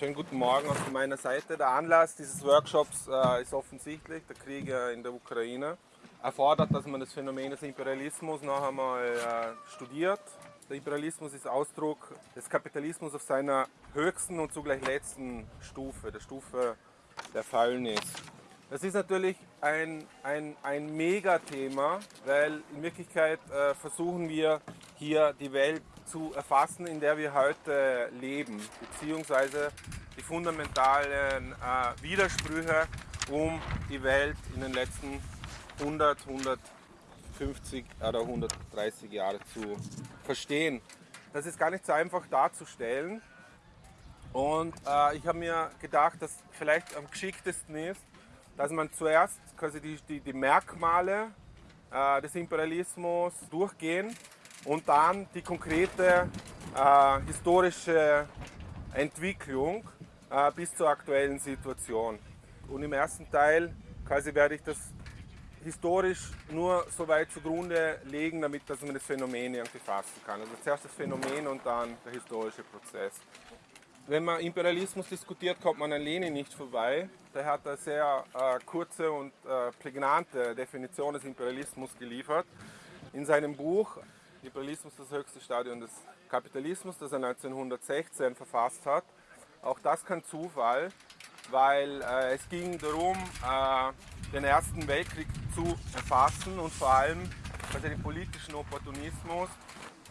Schönen guten Morgen auch meiner Seite. Der Anlass dieses Workshops äh, ist offensichtlich, der Krieg äh, in der Ukraine erfordert, dass man das Phänomen des Imperialismus noch einmal äh, studiert. Der Imperialismus ist Ausdruck des Kapitalismus auf seiner höchsten und zugleich letzten Stufe, der Stufe der Fäulnis. Das ist natürlich ein, ein, ein Megathema, weil in Wirklichkeit äh, versuchen wir hier die Welt zu erfassen, in der wir heute leben, beziehungsweise die fundamentalen äh, Widersprüche, um die Welt in den letzten 100, 150 oder 130 Jahren zu verstehen. Das ist gar nicht so einfach darzustellen. Und äh, ich habe mir gedacht, dass vielleicht am geschicktesten ist, dass man zuerst quasi die, die, die Merkmale äh, des Imperialismus durchgehen und dann die konkrete äh, historische Entwicklung äh, bis zur aktuellen Situation. Und im ersten Teil quasi werde ich das historisch nur so weit zugrunde legen, damit dass man das Phänomen irgendwie fassen kann. Also zuerst das Phänomen und dann der historische Prozess. Wenn man Imperialismus diskutiert, kommt man an Lenin nicht vorbei. Der hat eine sehr äh, kurze und äh, prägnante Definition des Imperialismus geliefert. In seinem Buch Imperialismus, das höchste Stadion des Kapitalismus, das er 1916 verfasst hat. Auch das kein Zufall, weil äh, es ging darum, äh, den Ersten Weltkrieg zu erfassen und vor allem also den politischen Opportunismus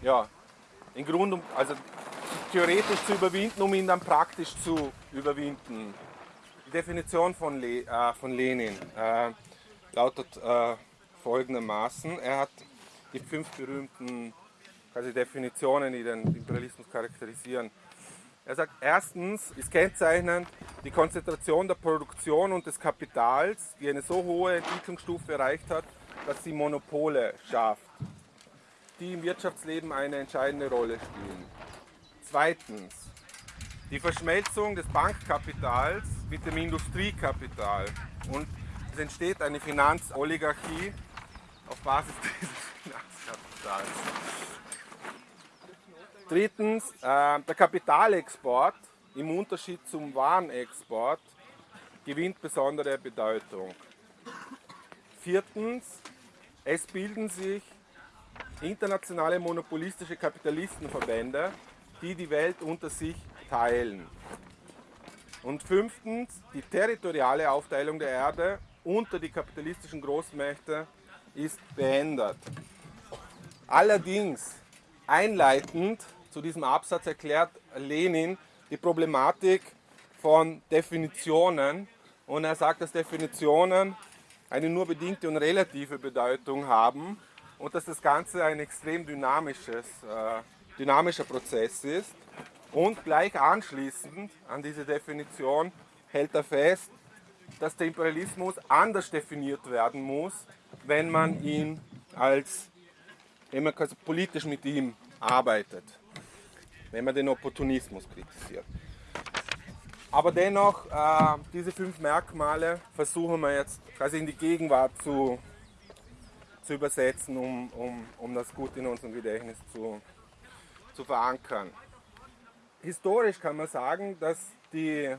ja, im Grunde, also theoretisch zu überwinden, um ihn dann praktisch zu überwinden. Die Definition von, Le äh, von Lenin äh, lautet äh, folgendermaßen. Er hat die fünf berühmten quasi Definitionen, die den Imperialismus charakterisieren. Er sagt, erstens ist kennzeichnend die Konzentration der Produktion und des Kapitals, die eine so hohe Entwicklungsstufe erreicht hat, dass sie Monopole schafft, die im Wirtschaftsleben eine entscheidende Rolle spielen. Zweitens, die Verschmelzung des Bankkapitals mit dem Industriekapital und es entsteht eine Finanzoligarchie auf Basis dieses. Drittens, äh, der Kapitalexport im Unterschied zum Warenexport gewinnt besondere Bedeutung. Viertens, es bilden sich internationale monopolistische Kapitalistenverbände, die die Welt unter sich teilen. Und fünftens, die territoriale Aufteilung der Erde unter die kapitalistischen Großmächte ist beendet. Allerdings einleitend zu diesem Absatz erklärt Lenin die Problematik von Definitionen und er sagt, dass Definitionen eine nur bedingte und relative Bedeutung haben und dass das Ganze ein extrem dynamisches, äh, dynamischer Prozess ist. Und gleich anschließend an diese Definition hält er fest, dass der Imperialismus anders definiert werden muss, wenn man ihn als, wenn man politisch mit ihm arbeitet wenn man den Opportunismus kritisiert. Aber dennoch, äh, diese fünf Merkmale versuchen wir jetzt quasi in die Gegenwart zu, zu übersetzen, um, um, um das gut in unserem Gedächtnis zu, zu verankern. Historisch kann man sagen, dass die,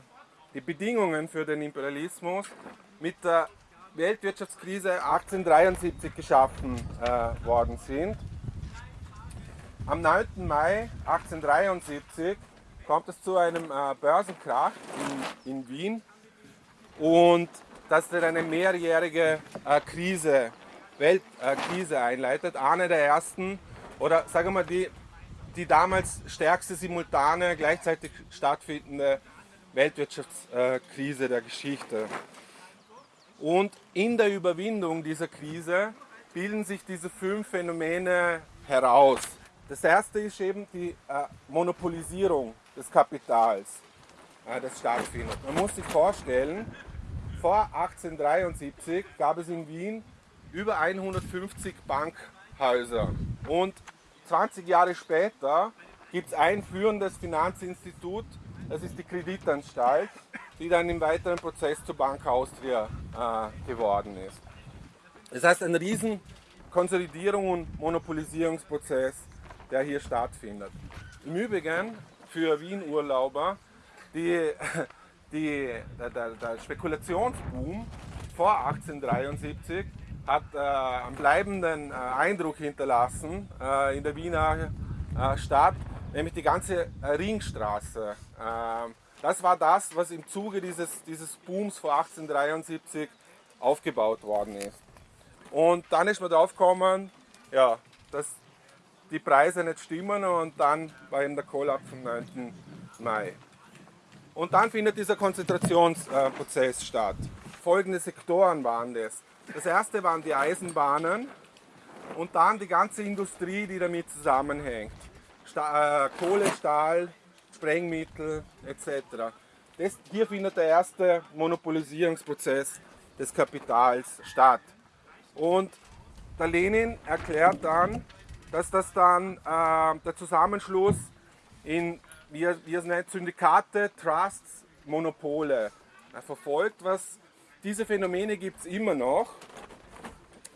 die Bedingungen für den Imperialismus mit der Weltwirtschaftskrise 1873 geschaffen äh, worden sind. Am 9. Mai 1873 kommt es zu einem äh, Börsenkrach in, in, Wien und das dann eine mehrjährige äh, Krise, Weltkrise äh, einleitet. Eine der ersten oder sagen wir mal die, die damals stärkste simultane, gleichzeitig stattfindende Weltwirtschaftskrise der Geschichte. Und in der Überwindung dieser Krise bilden sich diese fünf Phänomene heraus. Das erste ist eben die äh, Monopolisierung des Kapitals, äh, das stattfindet. Man muss sich vorstellen, vor 1873 gab es in Wien über 150 Bankhäuser und 20 Jahre später gibt es ein führendes Finanzinstitut, das ist die Kreditanstalt, die dann im weiteren Prozess zur Bank Austria äh, geworden ist. Das heißt, ein riesen Konsolidierung und Monopolisierungsprozess der hier stattfindet. Im Übrigen für Wien-Urlauber die, die, der, der, der Spekulationsboom vor 1873 hat äh, einen bleibenden äh, Eindruck hinterlassen äh, in der Wiener äh, Stadt, nämlich die ganze äh, Ringstraße. Das war das, was im Zuge dieses, dieses Booms vor 1873 aufgebaut worden ist. Und dann ist man drauf gekommen, ja, dass die Preise nicht stimmen und dann war eben der Kollaps am 9. Mai. Und dann findet dieser Konzentrationsprozess statt. Folgende Sektoren waren das. Das erste waren die Eisenbahnen und dann die ganze Industrie, die damit zusammenhängt. Sta äh, Kohle, Stahl, Sprengmittel etc. Das, hier findet der erste Monopolisierungsprozess des Kapitals statt. Und der Lenin erklärt dann, dass das dann äh, der Zusammenschluss in, wie er, wie er es nennt, Syndikate, Trusts, Monopole äh, verfolgt. Was, diese Phänomene gibt es immer noch.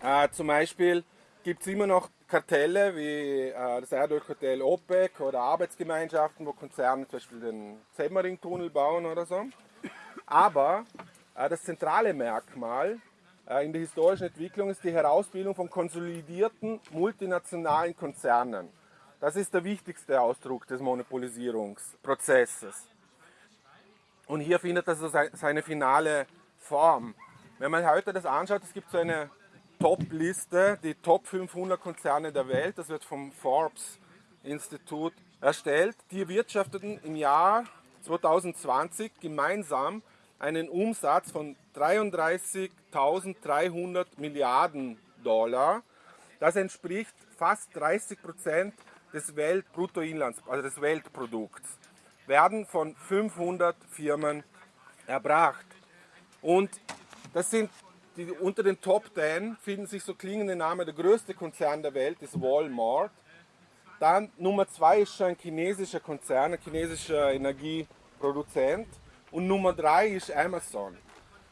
Äh, zum Beispiel gibt es immer noch Kartelle wie äh, das Erdölkartell OPEC oder Arbeitsgemeinschaften, wo Konzerne zum Beispiel den Semmering-Tunnel bauen oder so. Aber äh, das zentrale Merkmal äh, in der historischen Entwicklung ist die Herausbildung von konsolidierten multinationalen Konzernen. Das ist der wichtigste Ausdruck des Monopolisierungsprozesses. Und hier findet das seine finale Form. Wenn man heute das anschaut, es gibt so eine Top-Liste, die Top 500 Konzerne der Welt, das wird vom Forbes Institut erstellt. Die erwirtschafteten im Jahr 2020 gemeinsam einen Umsatz von 33.300 Milliarden Dollar. Das entspricht fast 30 Prozent des Weltbruttoinlands, also des Weltprodukts, werden von 500 Firmen erbracht. Und das sind die, unter den Top 10 finden sich so klingende Namen. Der größte Konzern der Welt ist Walmart. Dann Nummer 2 ist schon ein chinesischer Konzern, ein chinesischer Energieproduzent. Und Nummer 3 ist Amazon.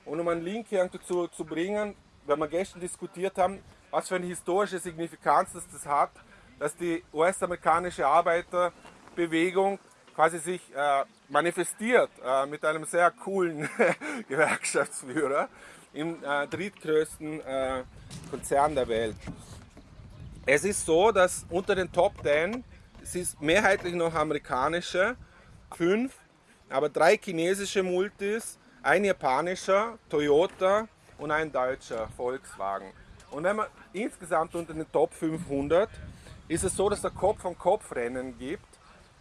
Und um einen Link hier dazu zu bringen, weil wir gestern diskutiert haben, was für eine historische Signifikanz das, das hat, dass die US-amerikanische Arbeiterbewegung quasi sich äh, manifestiert äh, mit einem sehr coolen Gewerkschaftsführer im äh, drittgrößten äh, Konzern der Welt. Es ist so, dass unter den Top 10, es ist mehrheitlich noch amerikanische, fünf, aber drei chinesische Multis, ein japanischer, Toyota und ein deutscher, Volkswagen. Und wenn man insgesamt unter den Top 500 ist es so, dass es Kopf-an-Kopf-Rennen gibt.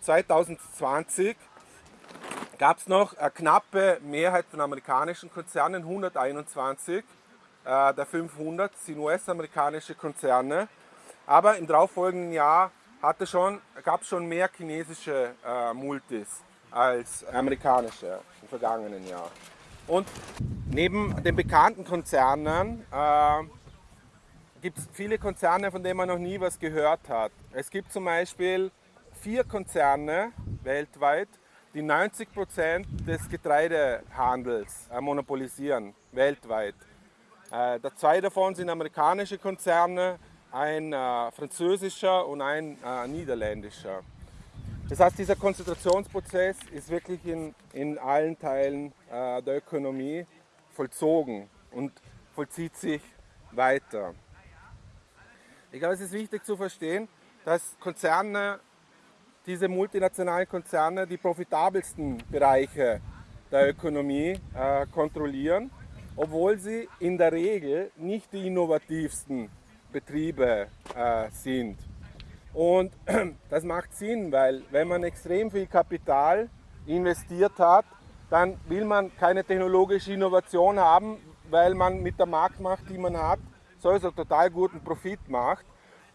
2020 gab es noch eine knappe Mehrheit von amerikanischen Konzernen, 121 äh, der 500 sind US-amerikanische Konzerne. Aber im darauffolgenden Jahr gab es schon mehr chinesische äh, Multis als amerikanische im vergangenen Jahr. Und neben den bekannten Konzernen äh, gibt es viele Konzerne, von denen man noch nie was gehört hat. Es gibt zum Beispiel vier Konzerne weltweit, die 90 Prozent des Getreidehandels äh, monopolisieren, weltweit. Äh, zwei davon sind amerikanische Konzerne, ein äh, französischer und ein niederländischer. Das heißt, dieser Konzentrationsprozess ist wirklich in, in allen Teilen der Ökonomie vollzogen und vollzieht sich weiter. Ich glaube, es ist wichtig zu verstehen, dass Konzerne diese multinationalen Konzerne die profitabelsten Bereiche der Ökonomie äh, kontrollieren, obwohl sie in der Regel nicht die innovativsten Betriebe äh, sind. Und das macht Sinn, weil wenn man extrem viel Kapital investiert hat, dann will man keine technologische Innovation haben, weil man mit der Marktmacht, die man hat, sowieso total guten Profit macht.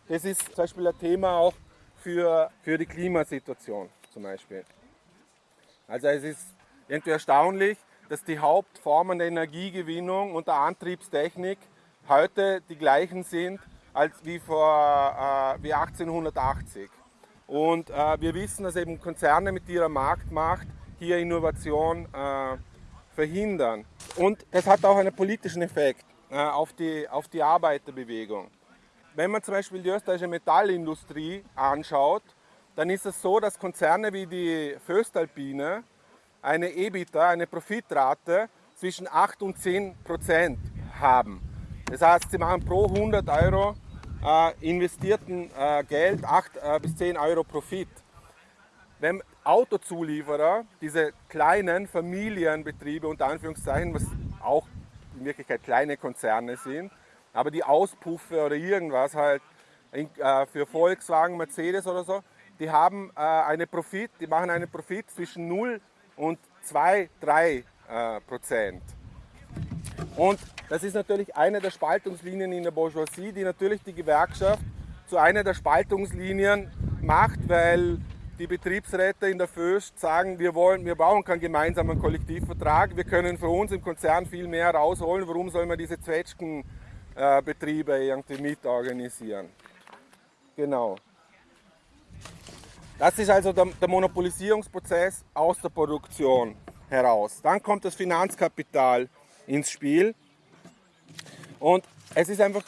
Das ist zum Beispiel ein Thema auch für, für die Klimasituation zum Beispiel. Also es ist irgendwie erstaunlich, dass die Hauptformen der Energiegewinnung und der Antriebstechnik heute die gleichen sind als wie, vor, äh, wie 1880. Und äh, wir wissen, dass eben Konzerne mit ihrer Marktmacht hier Innovation äh, verhindern. Und das hat auch einen politischen Effekt äh, auf, die, auf die Arbeiterbewegung. Wenn man zum Beispiel die österreichische Metallindustrie anschaut, dann ist es so, dass Konzerne wie die Föstalpine eine EBITDA, eine Profitrate zwischen 8 und 10 Prozent haben. Das heißt, sie machen pro 100 Euro äh, investierten äh, Geld 8 äh, bis 10 Euro Profit. Wenn Autozulieferer, diese kleinen Familienbetriebe unter Anführungszeichen, was auch in Wirklichkeit kleine Konzerne sind, aber die Auspuffe oder irgendwas halt in, äh, für Volkswagen, Mercedes oder so, die haben äh, eine Profit, die machen einen Profit zwischen 0 und 2, 3 äh, Prozent. Und das ist natürlich eine der Spaltungslinien in der Bourgeoisie, die natürlich die Gewerkschaft zu einer der Spaltungslinien macht, weil die Betriebsräte in der Föst sagen, wir, wollen, wir brauchen keinen gemeinsamen Kollektivvertrag, wir können für uns im Konzern viel mehr rausholen, warum soll man diese Zwetschgenbetriebe irgendwie mitorganisieren? Genau. Das ist also der, der Monopolisierungsprozess aus der Produktion heraus. Dann kommt das Finanzkapital ins Spiel. Und es ist einfach,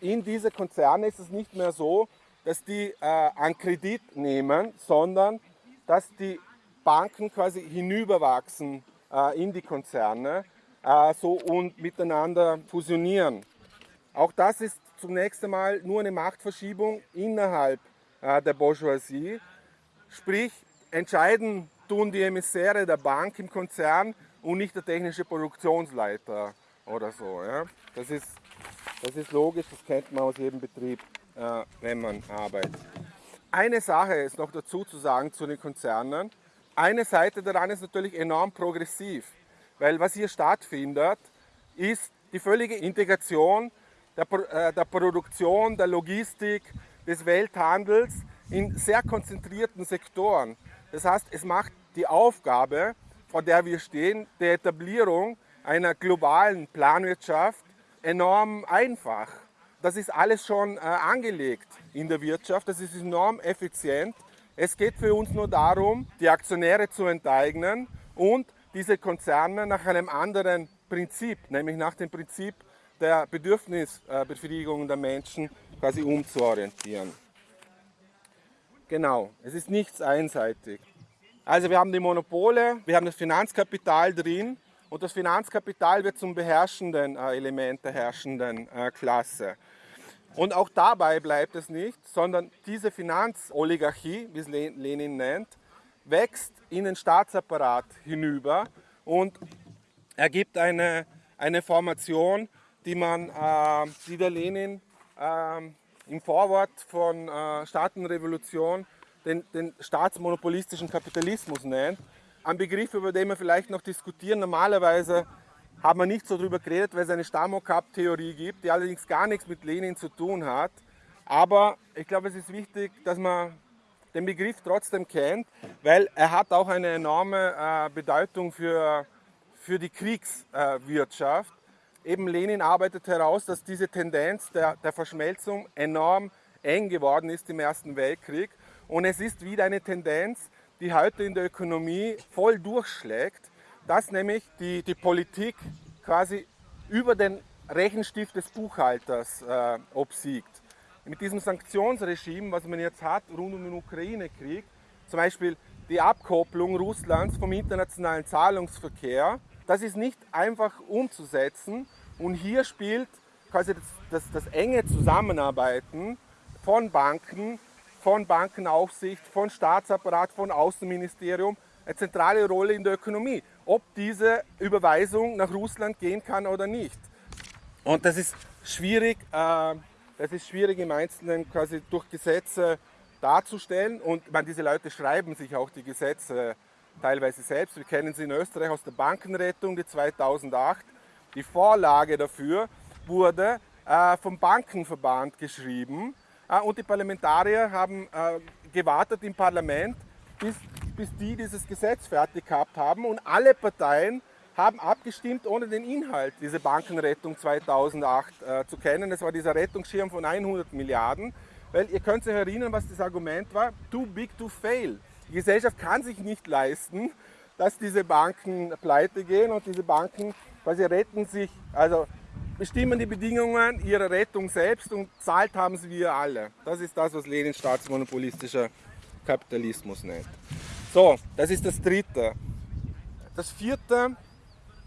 in diese Konzerne ist es nicht mehr so, dass die äh, an Kredit nehmen, sondern dass die Banken quasi hinüberwachsen äh, in die Konzerne äh, so und miteinander fusionieren. Auch das ist zunächst einmal nur eine Machtverschiebung innerhalb äh, der Bourgeoisie. Sprich, entscheiden tun die Emissäre der Bank im Konzern und nicht der technische Produktionsleiter oder so. Ja. Das, ist, das ist logisch, das kennt man aus jedem Betrieb, äh, wenn man arbeitet. Eine Sache ist noch dazu zu sagen zu den Konzernen. Eine Seite daran ist natürlich enorm progressiv, weil was hier stattfindet, ist die völlige Integration der, äh, der Produktion, der Logistik, des Welthandels in sehr konzentrierten Sektoren. Das heißt, es macht die Aufgabe vor der wir stehen, der Etablierung einer globalen Planwirtschaft enorm einfach. Das ist alles schon äh, angelegt in der Wirtschaft, das ist enorm effizient. Es geht für uns nur darum, die Aktionäre zu enteignen und diese Konzerne nach einem anderen Prinzip, nämlich nach dem Prinzip der Bedürfnisbefriedigung der Menschen quasi umzuorientieren. Genau, es ist nichts einseitig. Also wir haben die Monopole, wir haben das Finanzkapital drin und das Finanzkapital wird zum beherrschenden äh, Element der herrschenden äh, Klasse. Und auch dabei bleibt es nicht, sondern diese Finanzoligarchie, wie es Lenin nennt, wächst in den Staatsapparat hinüber und ergibt eine, eine Formation, die man, äh, die der Lenin äh, im Vorwort von äh, Staatenrevolution den, den staatsmonopolistischen Kapitalismus nennt. Ein Begriff, über den wir vielleicht noch diskutieren. Normalerweise haben wir nicht so darüber geredet, weil es eine Stamokap-Theorie gibt, die allerdings gar nichts mit Lenin zu tun hat. Aber ich glaube, es ist wichtig, dass man den Begriff trotzdem kennt, weil er hat auch eine enorme äh, Bedeutung für, für die Kriegswirtschaft. Eben Lenin arbeitet heraus, dass diese Tendenz der, der Verschmelzung enorm eng geworden ist im Ersten Weltkrieg und es ist wieder eine Tendenz, die heute in der Ökonomie voll durchschlägt, dass nämlich die, die Politik quasi über den Rechenstift des Buchhalters äh, obsiegt. Mit diesem Sanktionsregime, was man jetzt hat rund um den Ukraine-Krieg, zum Beispiel die Abkopplung Russlands vom internationalen Zahlungsverkehr, das ist nicht einfach umzusetzen. Und hier spielt quasi das, das, das enge Zusammenarbeiten von Banken von Bankenaufsicht, von Staatsapparat, von Außenministerium eine zentrale Rolle in der Ökonomie, ob diese Überweisung nach Russland gehen kann oder nicht. Und das ist schwierig, äh, das ist schwierig im Einzelnen quasi durch Gesetze darzustellen. Und meine, diese Leute schreiben sich auch die Gesetze teilweise selbst. Wir kennen sie in Österreich aus der Bankenrettung, die 2008. Die Vorlage dafür wurde äh, vom Bankenverband geschrieben Ah, und die Parlamentarier haben äh, gewartet im Parlament, bis, bis die dieses Gesetz fertig gehabt haben. Und alle Parteien haben abgestimmt, ohne den Inhalt dieser Bankenrettung 2008 äh, zu kennen. Das war dieser Rettungsschirm von 100 Milliarden. Weil ihr könnt euch erinnern, was das Argument war, too big to fail. Die Gesellschaft kann sich nicht leisten, dass diese Banken pleite gehen und diese Banken quasi retten sich, also bestimmen die Bedingungen ihrer Rettung selbst und zahlt haben sie wir alle. Das ist das, was Lenin staatsmonopolistischer Kapitalismus nennt. So, das ist das Dritte. das vierte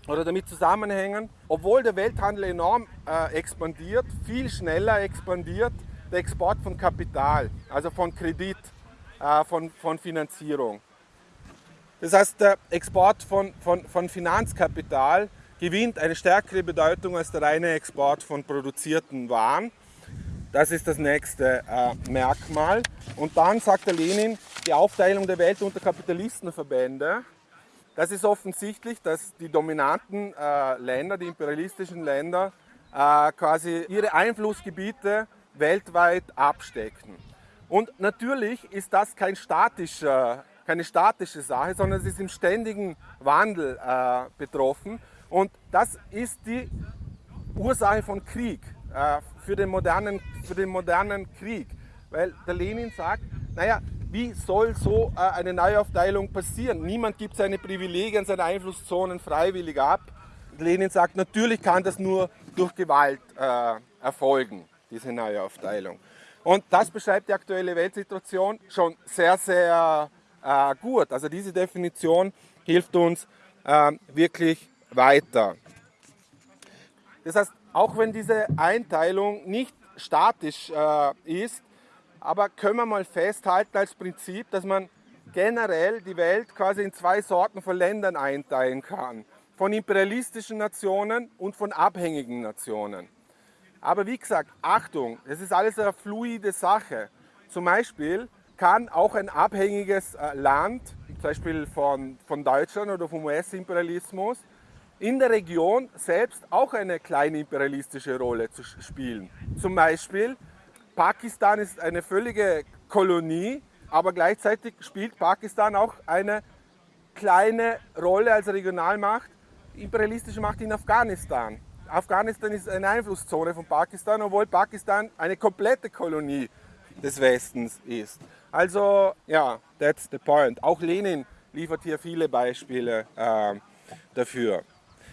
oder damit zusammenhängen, obwohl der Welthandel enorm äh, expandiert, viel schneller expandiert, der Export von Kapital, also von Kredit, äh, von, von Finanzierung. Das heißt, der Export von, von, von Finanzkapital gewinnt eine stärkere Bedeutung als der reine Export von produzierten Waren. Das ist das nächste äh, Merkmal. Und dann sagt der Lenin, die Aufteilung der Welt unter Kapitalistenverbände. Das ist offensichtlich, dass die dominanten äh, Länder, die imperialistischen Länder, äh, quasi ihre Einflussgebiete weltweit abstecken. Und natürlich ist das kein statischer, keine statische Sache, sondern es ist im ständigen Wandel äh, betroffen. Und das ist die Ursache von Krieg, äh, für, den modernen, für den modernen Krieg. Weil der Lenin sagt, naja, wie soll so äh, eine Neuaufteilung passieren? Niemand gibt seine Privilegien, seine Einflusszonen freiwillig ab. Lenin sagt, natürlich kann das nur durch Gewalt äh, erfolgen diese neue Aufteilung. Und das beschreibt die aktuelle Weltsituation schon sehr, sehr äh, gut. Also diese Definition hilft uns äh, wirklich weiter. Das heißt, auch wenn diese Einteilung nicht statisch äh, ist, aber können wir mal festhalten als Prinzip, dass man generell die Welt quasi in zwei Sorten von Ländern einteilen kann. Von imperialistischen Nationen und von abhängigen Nationen. Aber wie gesagt, Achtung, es ist alles eine fluide Sache. Zum Beispiel kann auch ein abhängiges äh, Land, zum Beispiel von, von Deutschland oder vom US-Imperialismus, in der Region selbst auch eine kleine imperialistische Rolle zu spielen. Zum Beispiel, Pakistan ist eine völlige Kolonie, aber gleichzeitig spielt Pakistan auch eine kleine Rolle als Regionalmacht, imperialistische Macht in Afghanistan. Afghanistan ist eine Einflusszone von Pakistan, obwohl Pakistan eine komplette Kolonie des Westens ist. Also ja, that's the point. Auch Lenin liefert hier viele Beispiele äh, dafür.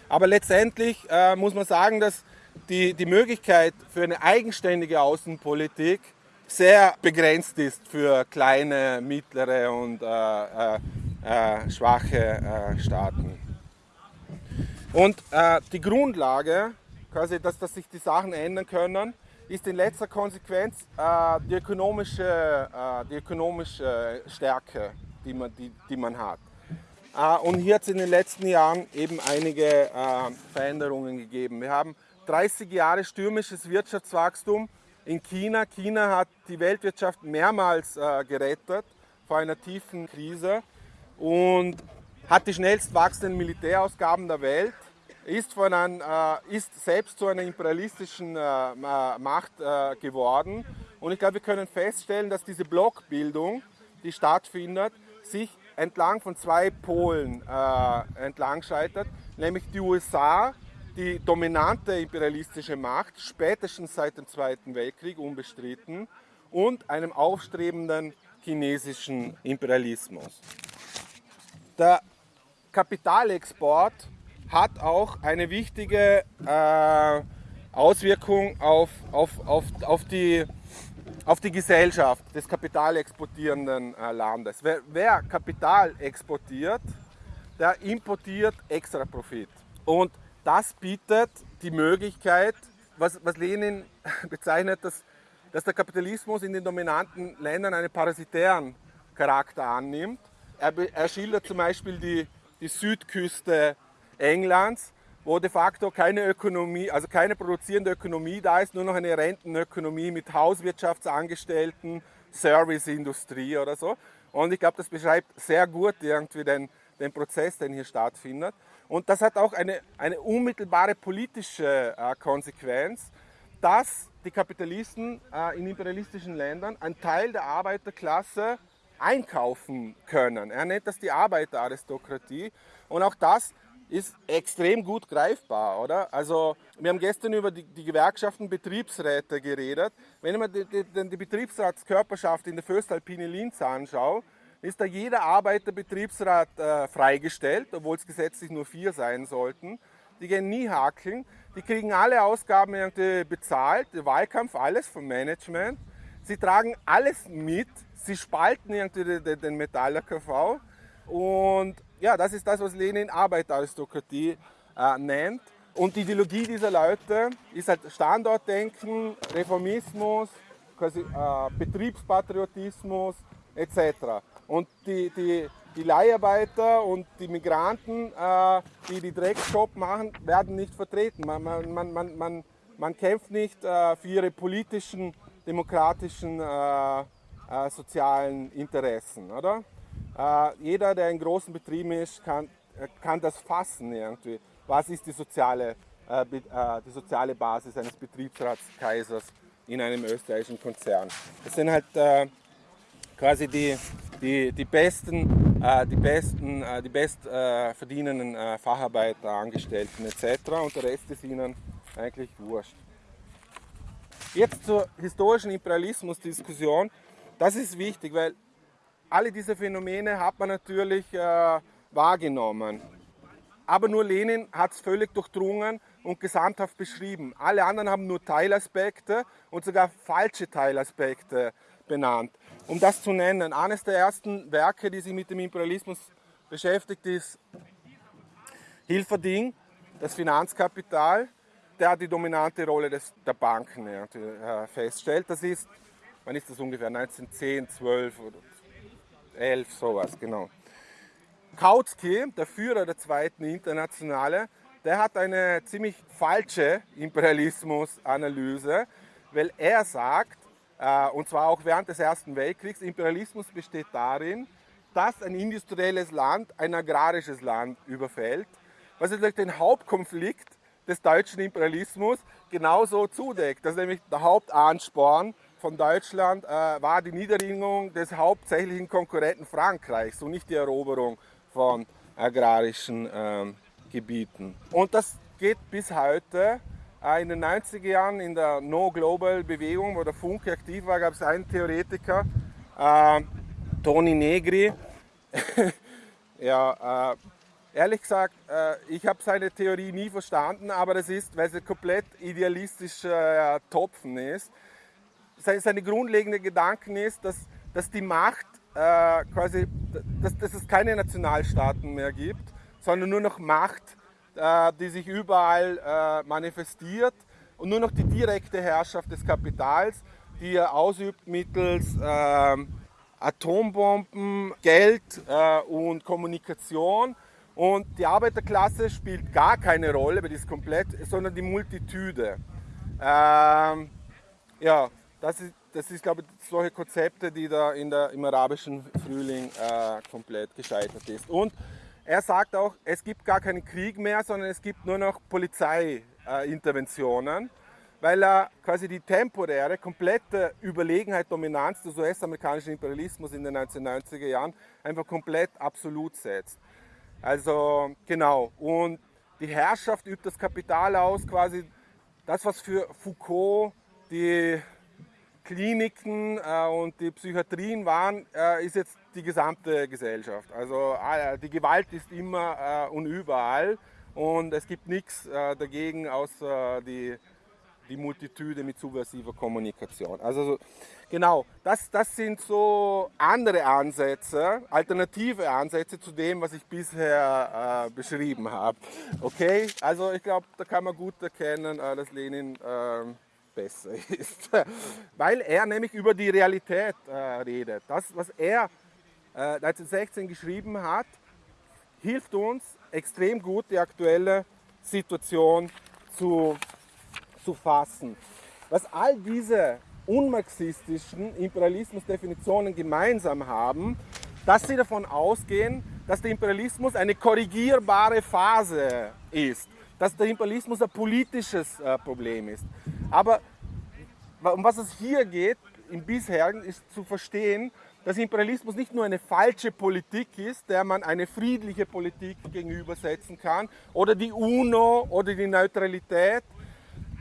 Aber letztendlich äh, muss man sagen, dass die, die Möglichkeit für eine eigenständige Außenpolitik sehr begrenzt ist für kleine, mittlere und äh, äh, äh schwache äh, Staaten. Und äh, die Grundlage, quasi, dass, dass sich die Sachen ändern können, ist in letzter Konsequenz äh, die, ökonomische, die ökonomische Stärke, die man, die, die man hat. Und hier hat es in den letzten Jahren eben einige Veränderungen gegeben. Wir haben 30 Jahre stürmisches Wirtschaftswachstum in China. China hat die Weltwirtschaft mehrmals äh, gerettet vor einer tiefen Krise und hat die schnellst wachsenden Militärausgaben der Welt ist, von ein, äh, ist selbst zu einer imperialistischen äh, Macht äh, geworden. Und ich glaube, wir können feststellen, dass diese Blockbildung, die stattfindet, sich entlang von zwei Polen äh, entlang scheitert, nämlich die USA, die dominante imperialistische Macht, spätestens seit dem Zweiten Weltkrieg unbestritten, und einem aufstrebenden chinesischen Imperialismus. Der Kapitalexport hat auch eine wichtige äh, Auswirkung auf, auf, auf, auf, die, auf die Gesellschaft des kapitalexportierenden äh, Landes. Wer, wer Kapital exportiert, der importiert extra Profit. Und das bietet die Möglichkeit, was, was Lenin bezeichnet, dass, dass der Kapitalismus in den dominanten Ländern einen parasitären Charakter annimmt. Er, er schildert zum Beispiel die, die Südküste Englands, wo de facto keine Ökonomie, also keine produzierende Ökonomie da ist, nur noch eine Rentenökonomie mit Hauswirtschaftsangestellten, Serviceindustrie oder so. Und ich glaube, das beschreibt sehr gut irgendwie den, den Prozess, den hier stattfindet. Und das hat auch eine, eine unmittelbare politische äh, Konsequenz, dass die Kapitalisten äh, in imperialistischen Ländern einen Teil der Arbeiterklasse einkaufen können. Er nennt das die Arbeiteraristokratie. Und auch das ist extrem gut greifbar, oder? Also wir haben gestern über die, die Gewerkschaften Betriebsräte geredet. Wenn man die, die, die Betriebsratskörperschaft in der Föstalpine Linz anschaut, ist da jeder Arbeiterbetriebsrat äh, freigestellt, obwohl es gesetzlich nur vier sein sollten. Die gehen nie hakeln, die kriegen alle Ausgaben irgendwie bezahlt, der Wahlkampf, alles vom Management. Sie tragen alles mit, sie spalten irgendwie den, den Metall-KV und ja, das ist das, was Lenin Arbeiteraristokratie äh, nennt. Und die Ideologie dieser Leute ist halt Standortdenken, Reformismus, quasi, äh, Betriebspatriotismus etc. Und die, die, die Leiharbeiter und die Migranten, äh, die die Drecksjob machen, werden nicht vertreten. Man, man, man, man, man kämpft nicht äh, für ihre politischen, demokratischen, äh, äh sozialen Interessen. Oder? Äh, jeder, der in großen Betrieben ist, kann, äh, kann das fassen irgendwie. Was ist die soziale, die soziale Basis eines Betriebsratskaisers in einem österreichischen Konzern? Das sind halt quasi die, die, die besten, äh, die besten, äh, die best äh, äh, Facharbeiter, Angestellten etc. Und der Rest ist ihnen eigentlich wurscht. Jetzt zur historischen Imperialismusdiskussion. Das ist wichtig, weil alle diese Phänomene hat man natürlich äh, wahrgenommen. Aber nur Lenin hat es völlig durchdrungen und gesamthaft beschrieben. Alle anderen haben nur Teilaspekte und sogar falsche Teilaspekte benannt. Um das zu nennen, eines der ersten Werke, die sich mit dem Imperialismus beschäftigt, ist Hilferding, das Finanzkapital, der die dominante Rolle des, der Banken äh, feststellt. Das ist, wann ist das ungefähr? 1910, 12 oder 11, sowas, genau. Kautsky, der Führer der zweiten Internationale, der hat eine ziemlich falsche Imperialismusanalyse, weil er sagt, und zwar auch während des Ersten Weltkriegs. Imperialismus besteht darin, dass ein industrielles Land ein agrarisches Land überfällt, was natürlich den Hauptkonflikt des deutschen Imperialismus genauso zudeckt. Das ist nämlich der Hauptansporn von Deutschland äh, war die Niederringung des hauptsächlichen Konkurrenten Frankreichs und nicht die Eroberung von agrarischen äh, Gebieten. Und das geht bis heute äh, in den 90er Jahren in der No-Global-Bewegung, wo der Funke aktiv war, gab es einen Theoretiker, äh, Toni Negri. ja, äh, ehrlich gesagt, äh, ich habe seine Theorie nie verstanden, aber das ist, weil sie komplett idealistischer Topfen ist. Seine grundlegende Gedanken ist, dass, dass die Macht äh, quasi, dass, dass es keine Nationalstaaten mehr gibt, sondern nur noch Macht äh, die sich überall äh, manifestiert und nur noch die direkte Herrschaft des Kapitals, die er ausübt mittels ähm, Atombomben, Geld äh, und Kommunikation. Und die Arbeiterklasse spielt gar keine Rolle, weil die ist komplett, sondern die Multitude. Ähm, ja, das ist, das ist, glaube ich, solche Konzepte, die da in der, im arabischen Frühling äh, komplett gescheitert ist. Und er sagt auch, es gibt gar keinen Krieg mehr, sondern es gibt nur noch Polizeiinterventionen, weil er quasi die temporäre, komplette Überlegenheit, Dominanz des US-amerikanischen Imperialismus in den 1990er Jahren einfach komplett absolut setzt. Also genau, und die Herrschaft übt das Kapital aus, quasi das, was für Foucault die Kliniken äh, und die Psychiatrien waren, äh, ist jetzt die gesamte Gesellschaft. Also äh, die Gewalt ist immer und überall und es gibt nichts dagegen außer die, die Multitude mit subversiver Kommunikation. Also genau, das, das sind so andere Ansätze, alternative Ansätze zu dem, was ich bisher äh, beschrieben habe. Okay, also ich glaube, da kann man gut erkennen, äh, dass Lenin äh, besser ist. Weil er nämlich über die Realität äh, redet. Das, was er äh, 1916 geschrieben hat, hilft uns extrem gut, die aktuelle Situation zu, zu fassen. Was all diese unmarxistischen Imperialismusdefinitionen gemeinsam haben, dass sie davon ausgehen, dass der Imperialismus eine korrigierbare Phase ist, dass der Imperialismus ein politisches äh, Problem ist. Aber um was es hier geht, im bisherigen, ist zu verstehen, dass Imperialismus nicht nur eine falsche Politik ist, der man eine friedliche Politik gegenübersetzen kann, oder die UNO oder die Neutralität.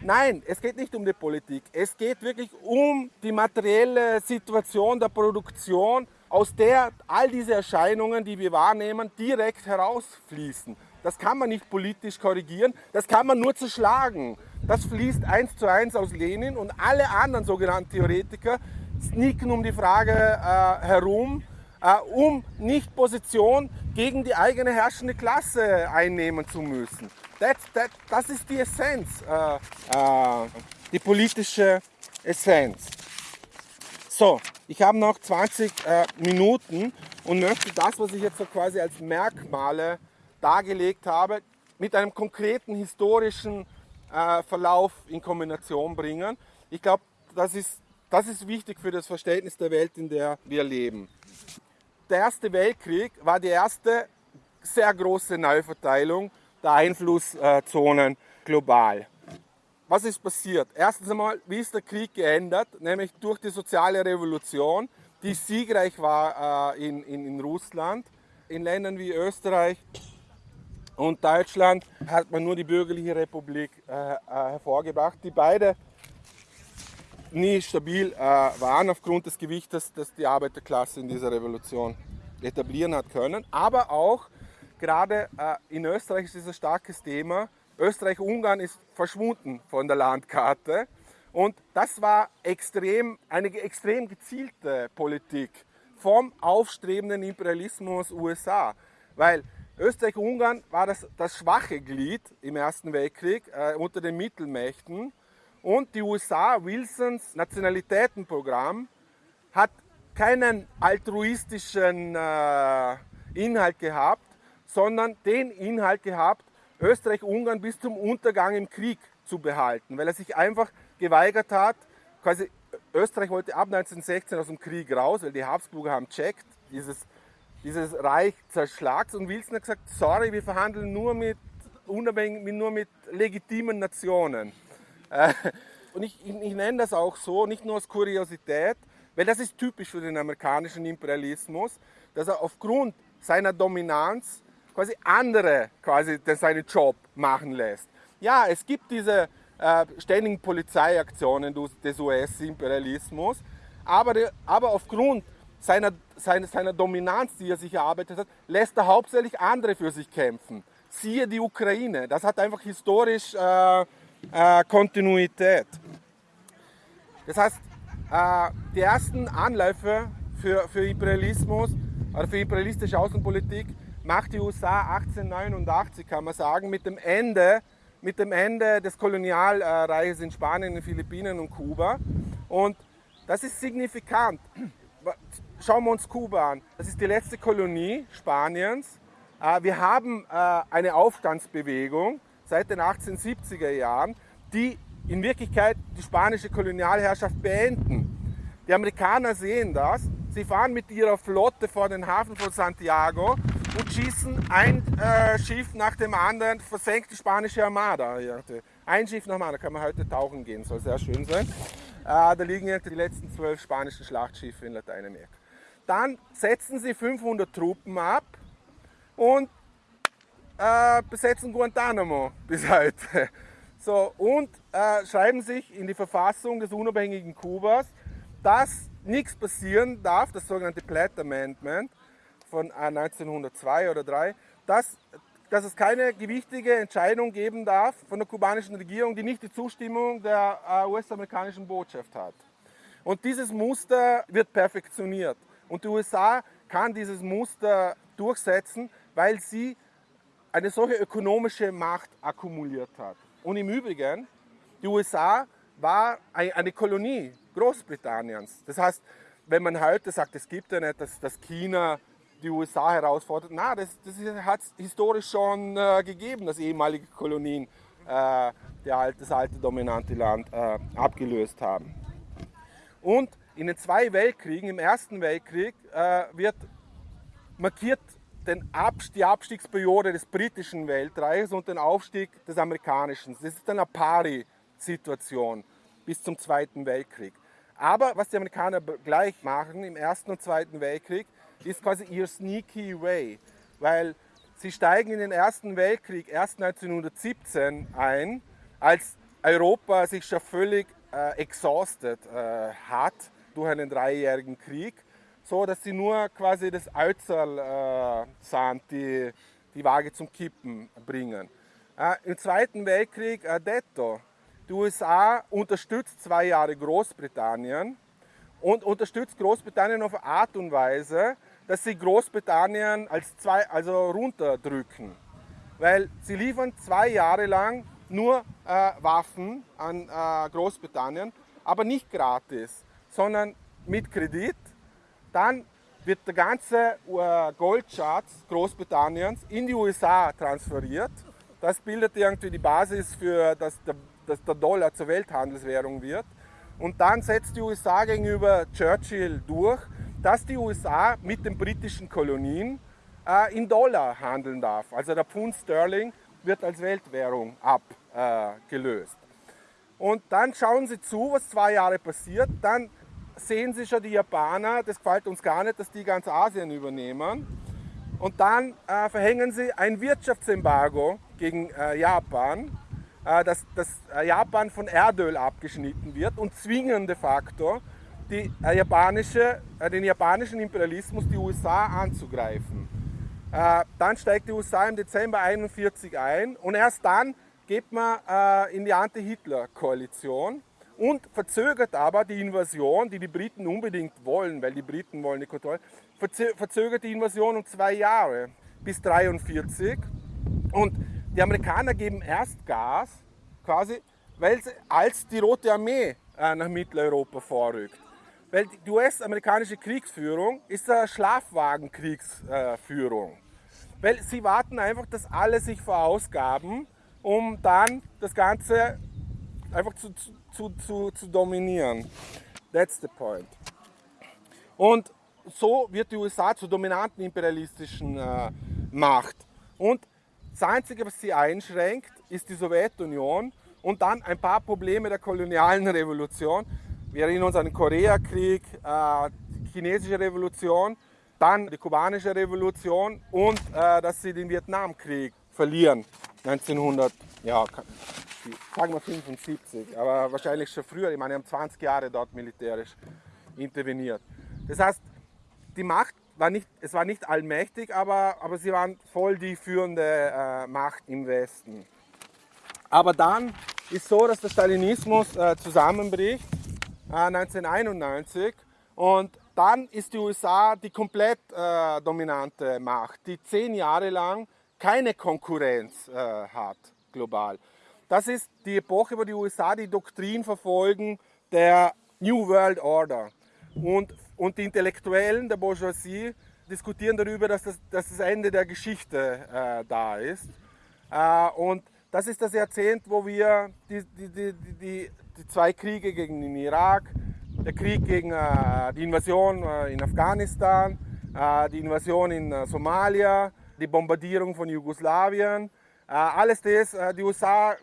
Nein, es geht nicht um die Politik. Es geht wirklich um die materielle Situation der Produktion, aus der all diese Erscheinungen, die wir wahrnehmen, direkt herausfließen. Das kann man nicht politisch korrigieren, das kann man nur zerschlagen. Das fließt eins zu eins aus Lenin und alle anderen sogenannten Theoretiker sneaken um die Frage äh, herum, äh, um nicht Position gegen die eigene herrschende Klasse einnehmen zu müssen. That, that, das ist die Essenz, äh, äh, die politische Essenz. So, ich habe noch 20 äh, Minuten und möchte das, was ich jetzt so quasi als Merkmale dargelegt habe, mit einem konkreten historischen äh, Verlauf in Kombination bringen. Ich glaube, das ist, das ist wichtig für das Verständnis der Welt, in der wir leben. Der Erste Weltkrieg war die erste sehr große Neuverteilung der Einflusszonen global. Was ist passiert? Erstens einmal, wie ist der Krieg geändert? Nämlich durch die soziale Revolution, die siegreich war äh, in, in, in Russland. In Ländern wie Österreich und Deutschland hat man nur die bürgerliche Republik äh, äh, hervorgebracht, die beide nie stabil äh, waren aufgrund des Gewichtes, das die Arbeiterklasse in dieser Revolution etablieren hat können. Aber auch gerade äh, in Österreich ist es ein starkes Thema. Österreich-Ungarn ist verschwunden von der Landkarte. Und das war extrem, eine extrem gezielte Politik vom aufstrebenden Imperialismus USA. Weil Österreich-Ungarn war das, das schwache Glied im Ersten Weltkrieg äh, unter den Mittelmächten. Und die USA, Wilsons Nationalitätenprogramm, hat keinen altruistischen äh, Inhalt gehabt, sondern den Inhalt gehabt, Österreich-Ungarn bis zum Untergang im Krieg zu behalten, weil er sich einfach geweigert hat, quasi Österreich wollte ab 1916 aus dem Krieg raus, weil die Habsburger haben checkt, dieses, dieses Reich zerschlags und Wilson hat gesagt, sorry, wir verhandeln nur mit, unabhängig, nur mit legitimen Nationen. Äh, und ich, ich, ich nenne das auch so, nicht nur als Kuriosität, weil das ist typisch für den amerikanischen Imperialismus, dass er aufgrund seiner Dominanz quasi andere quasi seinen Job machen lässt. Ja, es gibt diese äh, ständigen Polizeiaktionen des US-Imperialismus, aber, aber aufgrund seiner, seiner, seiner Dominanz, die er sich erarbeitet hat, lässt er hauptsächlich andere für sich kämpfen. Siehe die Ukraine. Das hat einfach historisch äh, äh, Kontinuität. Das heißt, äh, die ersten Anläufe für, für Imperialismus oder für imperialistische Außenpolitik macht die USA 1889, kann man sagen, mit dem Ende, mit dem Ende des Kolonialreiches in Spanien, den Philippinen und Kuba. Und das ist signifikant. Schauen wir uns Kuba an. Das ist die letzte Kolonie Spaniens. Äh, wir haben äh, eine Aufstandsbewegung seit den 1870er Jahren, die in Wirklichkeit die spanische Kolonialherrschaft beenden. Die Amerikaner sehen das. Sie fahren mit ihrer Flotte vor den Hafen von Santiago und schießen ein äh, Schiff nach dem anderen, versenkt die spanische Armada. Ein Schiff nach dem anderen, kann man heute tauchen gehen, soll sehr schön sein. Äh, da liegen die letzten zwölf spanischen Schlachtschiffe in Lateinamerika. Dann setzen sie 500 Truppen ab und äh, besetzen Guantanamo bis heute. So, und äh, schreiben sich in die Verfassung des unabhängigen Kubas, dass nichts passieren darf, das sogenannte Platt Amendment, von 1902 äh, oder 3, dass, dass es keine gewichtige Entscheidung geben darf von der kubanischen Regierung, die nicht die Zustimmung der äh, US-amerikanischen Botschaft hat. Und dieses Muster wird perfektioniert. Und die USA kann dieses Muster durchsetzen, weil sie eine solche ökonomische Macht akkumuliert hat. Und im Übrigen, die USA war eine Kolonie Großbritanniens. Das heißt, wenn man heute sagt, es gibt ja nicht, dass, dass China die USA herausfordert. Na, das, das hat es historisch schon äh, gegeben, dass ehemalige Kolonien äh, alte, das alte dominante Land äh, abgelöst haben. Und in den zwei Weltkriegen, im Ersten Weltkrieg, äh, wird markiert den Abst die Abstiegsperiode des britischen Weltreiches und den Aufstieg des amerikanischen. Das ist eine Pari-Situation bis zum Zweiten Weltkrieg. Aber was die Amerikaner gleich machen im Ersten und Zweiten Weltkrieg, ist quasi ihr sneaky way, weil sie steigen in den Ersten Weltkrieg erst 1917 ein, als Europa sich schon völlig äh, exhausted äh, hat durch einen dreijährigen Krieg, so dass sie nur quasi das Alzerl äh, sind, die die Waage zum Kippen bringen. Äh, Im Zweiten Weltkrieg äh, detto. Die USA unterstützt zwei Jahre Großbritannien und unterstützt Großbritannien auf eine Art und Weise, dass sie Großbritannien als zwei, also runterdrücken. Weil sie liefern zwei Jahre lang nur äh, Waffen an äh, Großbritannien, aber nicht gratis, sondern mit Kredit. Dann wird der ganze äh, Goldschatz Großbritanniens in die USA transferiert. Das bildet irgendwie die Basis für, dass der, dass der Dollar zur Welthandelswährung wird. Und dann setzt die USA gegenüber Churchill durch, dass die USA mit den britischen Kolonien äh, in Dollar handeln darf. Also der Pfund Sterling wird als Weltwährung abgelöst. Äh, und dann schauen Sie zu, was zwei Jahre passiert. Dann sehen Sie schon die Japaner, das gefällt uns gar nicht, dass die ganz Asien übernehmen. Und dann äh, verhängen sie ein Wirtschaftsembargo gegen äh, Japan, äh, dass, dass äh, Japan von Erdöl abgeschnitten wird und zwingen de facto die, äh, japanische, äh, den japanischen Imperialismus, die USA anzugreifen. dann steigt die USA im Dezember 1941 ein und erst dann geht man in die Anti-Hitler-Koalition und verzögert aber die Invasion, die die Briten unbedingt wollen, weil die Briten wollen die Kontrolle, verzögert die Invasion um zwei Jahre bis 1943 und die Amerikaner geben erst Gas, quasi, weil sie, als die Rote Armee äh, nach Mitteleuropa vorrückt. Weil die US-amerikanische Kriegsführung ist eine Schlafwagenkriegsführung. Weil sie warten einfach, dass alle sich verausgaben, um dann das Ganze einfach zu, zu, zu, zu dominieren. That's the point. Und so wird die USA zur dominanten imperialistischen äh, Macht. Und das Einzige, was sie einschränkt, ist die Sowjetunion und dann ein paar Probleme der kolonialen Revolution. Wir erinnern uns an den Koreakrieg, äh, die chinesische Revolution, dann die kubanische Revolution und äh, dass sie den Vietnamkrieg verlieren. 1900, ja, sagen wir 75, aber wahrscheinlich schon früher. Ich meine, die haben 20 Jahre dort militärisch interveniert. Das heißt, die Macht war nicht, es war nicht allmächtig, aber, aber sie waren voll die führende äh, Macht im Westen. Aber dann ist so, dass der Stalinismus äh, zusammenbricht äh, 1991 und dann ist die USA die komplett äh, dominante Macht, die zehn Jahre lang keine Konkurrenz äh, hat global. Das ist die Epoche, wo die USA die Doktrin verfolgen der New World Order. Und und die Intellektuellen der Bourgeoisie diskutieren darüber, dass das, dass das Ende der Geschichte äh, da ist. Äh, und das ist das Jahrzehnt, wo wir die, die, die, die, zwei Kriege gegen den Irak, der Krieg gegen äh, die Invasion äh, in Afghanistan, äh, die Invasion in äh, Somalia, die Bombardierung von Jugoslawien, alles das, die USA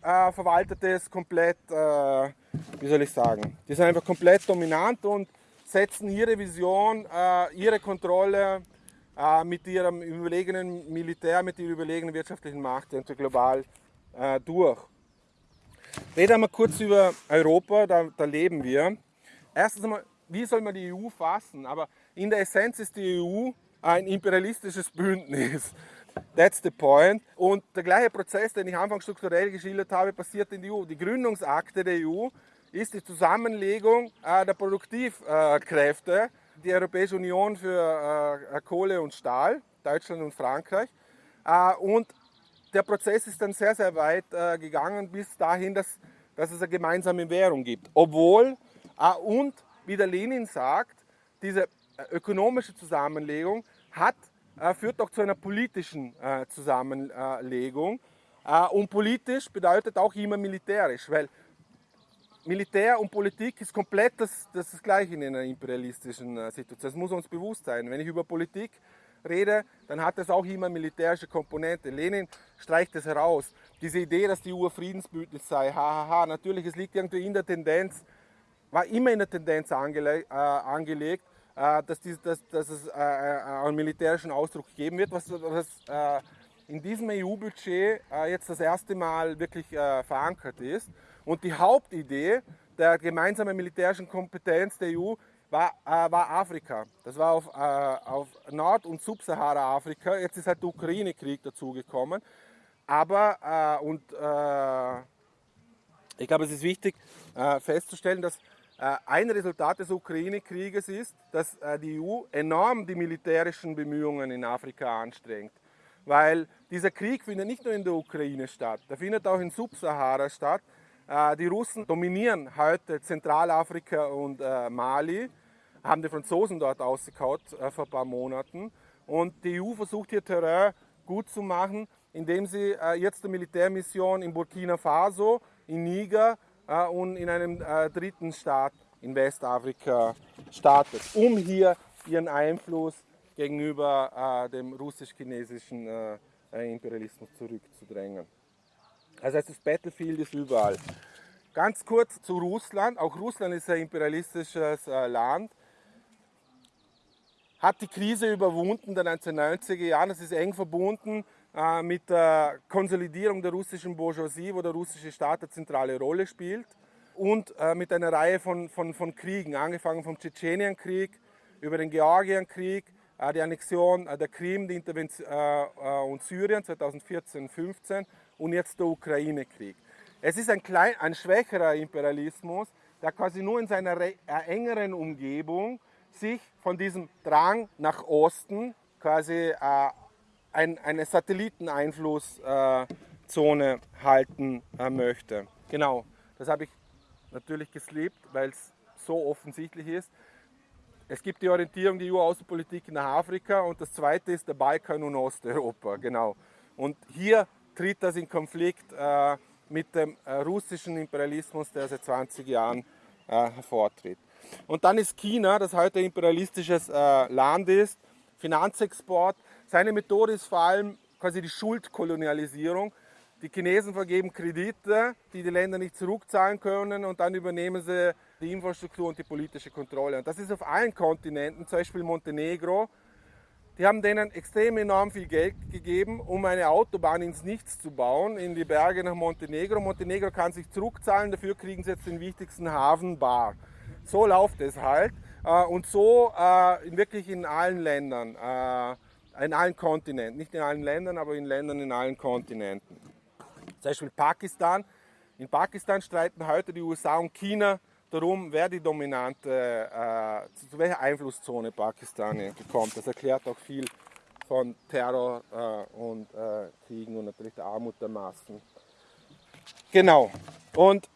verwaltet das komplett, wie soll ich sagen, die sind einfach komplett dominant und setzen ihre Vision, äh, ihre Kontrolle äh, mit ihrem überlegenen Militär, mit ihrer überlegenen wirtschaftlichen Macht global äh, durch. Reden wir kurz über Europa, da, da leben wir. Erstens einmal, wie soll man die EU fassen? Aber in der Essenz ist die EU ein imperialistisches Bündnis. That's the point. Und der gleiche Prozess, den ich anfangs strukturell geschildert habe, passiert in der EU. Die Gründungsakte der EU ist die Zusammenlegung äh, der Produktivkräfte, die Europäische Union für äh, Kohle und Stahl, Deutschland und Frankreich. Äh, und der Prozess ist dann sehr, sehr weit gegangen bis dahin, dass, dass es eine gemeinsame Währung gibt. Obwohl, und wie der Lenin sagt, diese ökonomische Zusammenlegung hat, führt auch zu einer politischen Zusammenlegung. Und politisch bedeutet auch immer militärisch, weil Militär und Politik ist komplett das, das, das Gleiche in einer imperialistischen äh, Situation. Das muss uns bewusst sein. Wenn ich über Politik rede, dann hat das auch immer militärische Komponente. Lenin streicht das heraus. Diese Idee, dass die Uhr Friedensbündnis sei, hahaha, ha, ha. natürlich, es liegt irgendwie in der Tendenz, war immer in der Tendenz angele äh, angelegt, äh, dass, die, dass, dass, es äh, äh einen militärischen Ausdruck geben wird, was, was äh, in diesem EU-Budget jetzt das erste Mal wirklich verankert ist. Und die Hauptidee der gemeinsamen militärischen Kompetenz der EU war, äh, war Afrika. Das war auf, äh, auf Nord- und Subsahara-Afrika. Jetzt ist halt der Ukraine-Krieg dazugekommen. Aber, äh, und äh, ich glaube, es ist wichtig äh, festzustellen, dass Äh, ein Resultat des Ukraine-Krieges ist, dass äh, die EU enorm die militärischen Bemühungen in Afrika anstrengt. Weil dieser Krieg findet nicht nur in der Ukraine statt, der findet auch in Subsahara statt. Äh, die Russen dominieren heute Zentralafrika und Mali, haben die Franzosen dort ausgekaut vor ein paar Monaten. Und die EU versucht hier Terrain gut zu machen, indem sie jetzt eine Militärmission in Burkina Faso, in Niger äh, und in einem äh, dritten Staat in Westafrika startet, um hier ihren Einfluss gegenüber äh, dem russisch-chinesischen Imperialismus zurückzudrängen. Also das Battlefield ist überall. Ganz kurz zu Russland. Auch Russland ist ein imperialistisches Land. Hat die Krise überwunden der 1990er Jahre. Das ist eng verbunden äh, mit der Konsolidierung der russischen Bourgeoisie, wo der russische Staat eine zentrale Rolle spielt, und äh, mit einer Reihe von, von, von Kriegen, angefangen vom Tschetschenienkrieg über den Georgienkrieg, äh, die Annexion der Krim die und Syrien 2014-15 und jetzt der Ukraine-Krieg. Es ist ein, klein, ein schwächerer Imperialismus, der quasi nur in seiner engeren Umgebung sich von diesem Drang nach Osten quasi ein, eine Satelliteneinflusszone halten äh, möchte. Genau, das habe ich natürlich geslebt, weil es so offensichtlich ist. Es gibt die Orientierung, die EU-Außenpolitik nach Afrika und das zweite ist der Balkan und Osteuropa. Genau. Und hier tritt das in Konflikt äh, mit dem äh, russischen Imperialismus, der seit 20 Jahren äh, hervortritt. Und dann ist China, das heute imperialistisches äh, Land ist, Finanzexport, seine Methode ist vor allem quasi die Schuldkolonialisierung. Die Chinesen vergeben Kredite, die die Länder nicht zurückzahlen können und dann übernehmen sie die Infrastruktur und die politische Kontrolle. Und das ist auf allen Kontinenten, zum Beispiel Montenegro. Die haben denen extrem enorm viel Geld gegeben, um eine Autobahn ins Nichts zu bauen, in die Berge nach Montenegro. Montenegro kann sich zurückzahlen, dafür kriegen sie jetzt den wichtigsten Hafen Bar. So läuft es halt. Äh, und so äh, wirklich in allen Ländern. In allen Kontinenten, nicht in allen Ländern, aber in Ländern in allen Kontinenten. Zum Beispiel Pakistan. In Pakistan streiten heute die USA und China darum, wer die dominante, äh, zu welcher Einflusszone Pakistan kommt. Das erklärt auch viel von Terror äh, und äh, Kriegen und natürlich der Armut der Massen. Genau. Und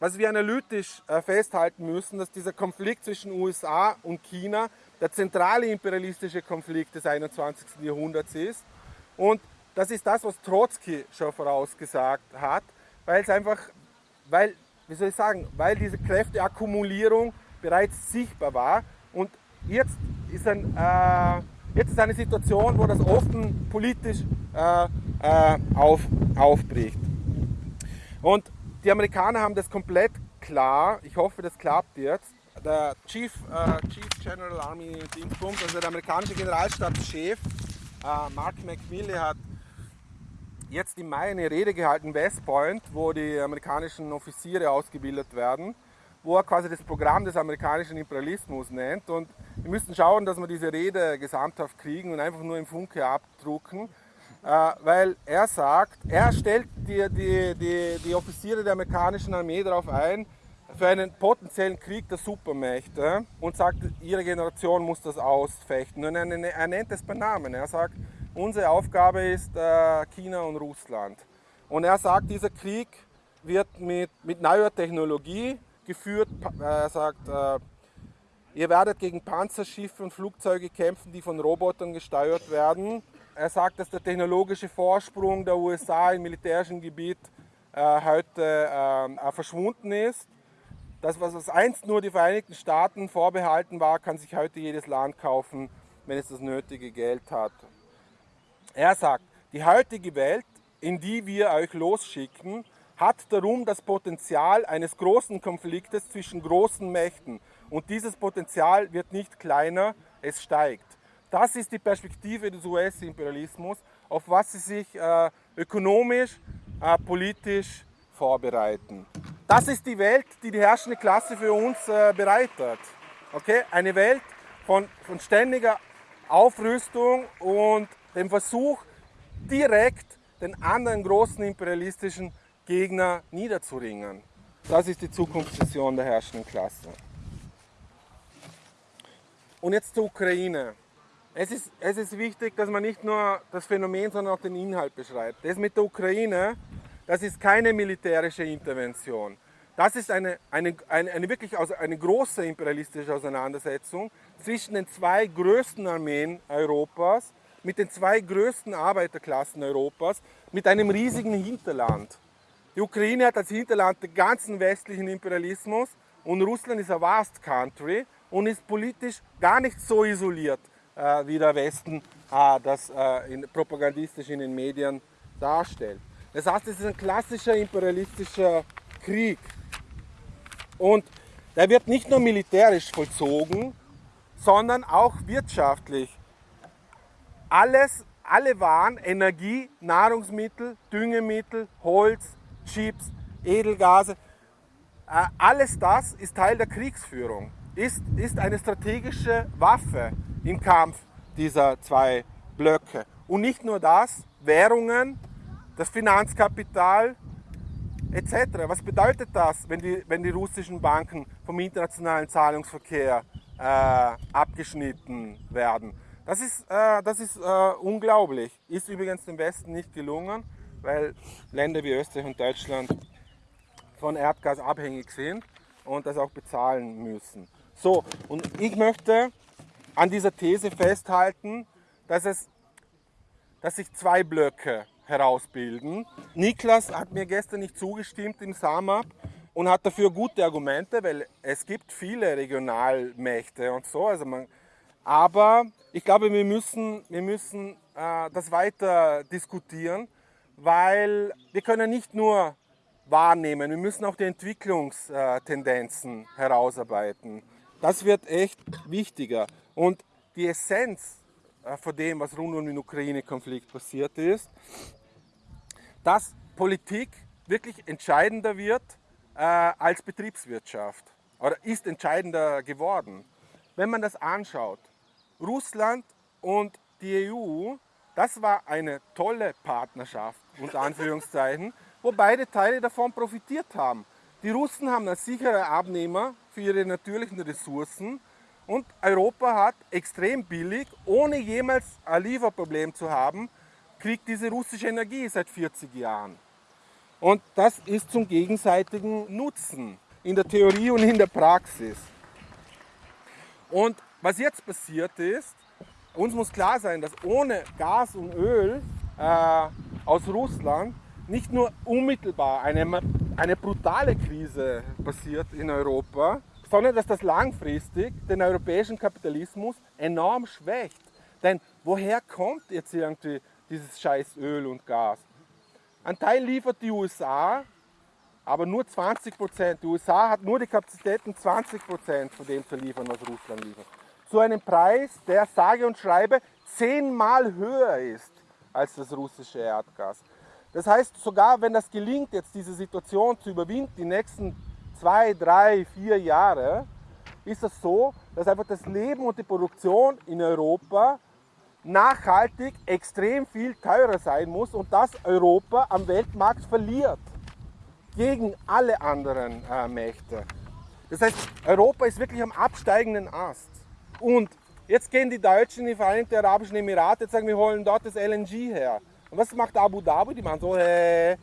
was wir analytisch äh, festhalten müssen, dass dieser Konflikt zwischen USA und China der zentrale imperialistische Konflikt des 21. Jahrhunderts ist. Und das ist das, was Trotzki schon vorausgesagt hat, weil es einfach, weil, wie soll ich sagen, weil diese Kräfteakkumulierung bereits sichtbar war. Und jetzt ist, ein, äh, jetzt ist eine Situation, wo das offen politisch äh, äh, auf, aufbricht. Und die Amerikaner haben das komplett klar, ich hoffe, das klappt jetzt, der Chief, äh, Chief General Army Dingsbums, also der amerikanische Generalstabschef äh, Mark McMillan hat jetzt im Mai eine Rede gehalten, West Point, wo die amerikanischen Offiziere ausgebildet werden, wo er quasi das Programm des amerikanischen Imperialismus nennt. Und wir müssen schauen, dass wir diese Rede gesamthaft kriegen und einfach nur im Funke abdrucken. Äh, weil er sagt, er stellt die, die, die, die Offiziere der amerikanischen Armee darauf ein, für einen potenziellen Krieg der Supermächte und sagt, ihre Generation muss das ausfechten. Und er, nennt es bei Namen. Er sagt, unsere Aufgabe ist äh, China und Russland. Und er sagt, dieser Krieg wird mit, mit neuer Technologie geführt. Er sagt, äh, ihr werdet gegen Panzerschiffe und Flugzeuge kämpfen, die von Robotern gesteuert werden. Er sagt, dass der technologische Vorsprung der USA im militärischen Gebiet äh, heute äh, verschwunden ist das, was einst nur die Vereinigten Staaten vorbehalten war, kann sich heute jedes Land kaufen, wenn es das nötige Geld hat. Er sagt, die heutige Welt, in die wir euch losschicken, hat darum das Potenzial eines großen Konfliktes zwischen großen Mächten. Und dieses Potenzial wird nicht kleiner, es steigt. Das ist die Perspektive des US-Imperialismus, auf was sie sich äh, ökonomisch, äh, politisch vorbereiten. Das ist die Welt, die die herrschende Klasse für uns äh, bereitet. Okay? Eine Welt von, von ständiger Aufrüstung und dem Versuch, direkt den anderen großen imperialistischen Gegner niederzuringen. Das ist die Zukunftsvision der herrschenden Klasse. Und jetzt zur Ukraine. Es ist, es ist wichtig, dass man nicht nur das Phänomen, sondern auch den Inhalt beschreibt. Das mit der Ukraine, das ist keine militärische Intervention. Das ist eine, eine, eine, eine wirklich eine große imperialistische Auseinandersetzung zwischen den zwei größten Armeen Europas, mit den zwei größten Arbeiterklassen Europas, mit einem riesigen Hinterland. Die Ukraine hat als Hinterland den ganzen westlichen Imperialismus und Russland ist ein vast country und ist politisch gar nicht so isoliert, äh, wie der Westen äh, das äh, in, propagandistisch in den Medien darstellt. Das heißt, es ist ein klassischer imperialistischer Krieg. Und der wird nicht nur militärisch vollzogen, sondern auch wirtschaftlich. Alles, alle Waren, Energie, Nahrungsmittel, Düngemittel, Holz, Chips, Edelgase, äh, alles das ist Teil der Kriegsführung, ist, ist eine strategische Waffe im Kampf dieser zwei Blöcke. Und nicht nur das, Währungen, das Finanzkapital etc. Was bedeutet das, wenn die, wenn die russischen Banken vom internationalen Zahlungsverkehr äh, abgeschnitten werden? Das ist, äh, das ist äh, unglaublich. Ist übrigens dem Westen nicht gelungen, weil Länder wie Österreich und Deutschland von Erdgas abhängig sind und das auch bezahlen müssen. So, und ich möchte an dieser These festhalten, dass, es, dass sich zwei Blöcke herausbilden. Niklas hat mir gestern nicht zugestimmt im SAMAP und hat dafür gute Argumente, weil es gibt viele Regionalmächte und so. Also man, aber ich glaube, wir müssen, wir müssen äh, das weiter diskutieren, weil wir können nicht nur wahrnehmen, wir müssen auch die Entwicklungstendenzen herausarbeiten. Das wird echt wichtiger. Und die Essenz von dem, was rund um den Ukraine-Konflikt passiert ist, dass Politik wirklich entscheidender wird äh, als Betriebswirtschaft oder ist entscheidender geworden. Wenn man das anschaut, Russland und die EU, das war eine tolle Partnerschaft, unter Anführungszeichen, wo beide Teile davon profitiert haben. Die Russen haben einen sicheren Abnehmer für ihre natürlichen Ressourcen und Europa hat extrem billig, ohne jemals ein Lieferproblem zu haben, kriegt diese russische Energie seit 40 Jahren. Und das ist zum gegenseitigen Nutzen in der Theorie und in der Praxis. Und was jetzt passiert ist, uns muss klar sein, dass ohne Gas und Öl äh, aus Russland nicht nur unmittelbar eine, eine brutale Krise passiert in Europa, sondern dass das langfristig den europäischen Kapitalismus enorm schwächt. Denn woher kommt jetzt irgendwie dieses scheiß Öl und Gas? Ein Teil liefert die USA, aber nur 20 Prozent. Die USA hat nur die Kapazitäten, 20 Prozent von dem zu liefern, was Russland liefert. Zu einem Preis, der sage und schreibe zehnmal höher ist als das russische Erdgas. Das heißt, sogar wenn das gelingt, jetzt diese Situation zu überwinden, die nächsten zwei, drei, vier Jahre, ist es so, dass einfach das Leben und die Produktion in Europa nachhaltig extrem viel teurer sein muss und dass Europa am Weltmarkt verliert gegen alle anderen äh, Mächte. Das heißt, Europa ist wirklich am absteigenden Ast. Und jetzt gehen die Deutschen in die Vereinigten Arabischen Emirate und sagen, wir holen dort das LNG her. Und was macht Abu Dhabi? Die machen so, äh,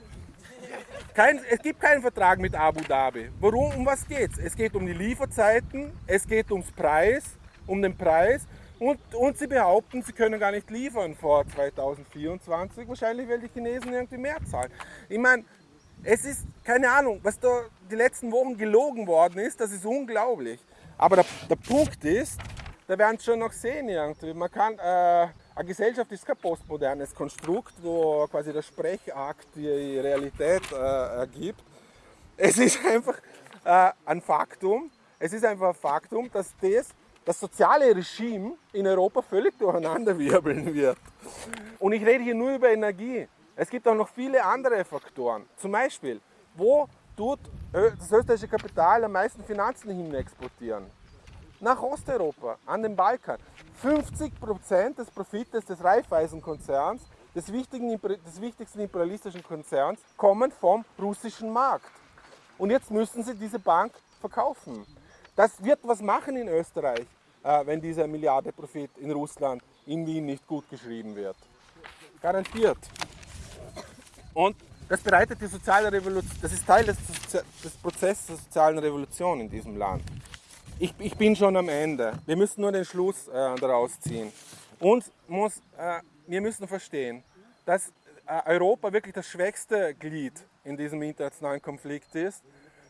kein, es gibt keinen Vertrag mit Abu Dhabi. Warum? Um was geht es? Es geht um die Lieferzeiten, es geht ums Preis, um den Preis und, und sie behaupten, sie können gar nicht liefern vor 2024, wahrscheinlich weil die Chinesen irgendwie mehr zahlen. Ich meine, es ist keine Ahnung, was da die letzten Wochen gelogen worden ist, das ist unglaublich. Aber der, der Punkt ist, da werden es schon noch sehen irgendwie. Man kann, äh, eine Gesellschaft ist kein postmodernes Konstrukt, wo quasi der Sprechakt die Realität äh, ergibt. Es ist einfach äh, ein Faktum, es ist einfach ein Faktum, dass das, das soziale Regime in Europa völlig durcheinanderwirbeln wird. Und ich rede hier nur über Energie. Es gibt auch noch viele andere Faktoren. Zum Beispiel, wo tut das österreichische Kapital am meisten Finanzen hin exportieren? Nach Osteuropa, an den Balkan. 50% des Profites des Raiffeisenkonzerns, des, des wichtigsten imperialistischen Konzerns, kommen vom russischen Markt. und jetzt müssen sie diese Bank verkaufen. Das wird was machen in Österreich, äh, wenn dieser Milliarde Profit in Russland, in Wien nicht gut geschrieben wird. Garantiert. Und das bereitet die soziale Revolution, das ist Teil des, des Prozesses der sozialen Revolution in diesem Land. Ich, ich, bin schon am Ende. Wir müssen nur den Schluss äh, daraus ziehen. Uns muss, äh, wir müssen verstehen, dass äh, Europa wirklich das schwächste Glied in diesem internationalen Konflikt ist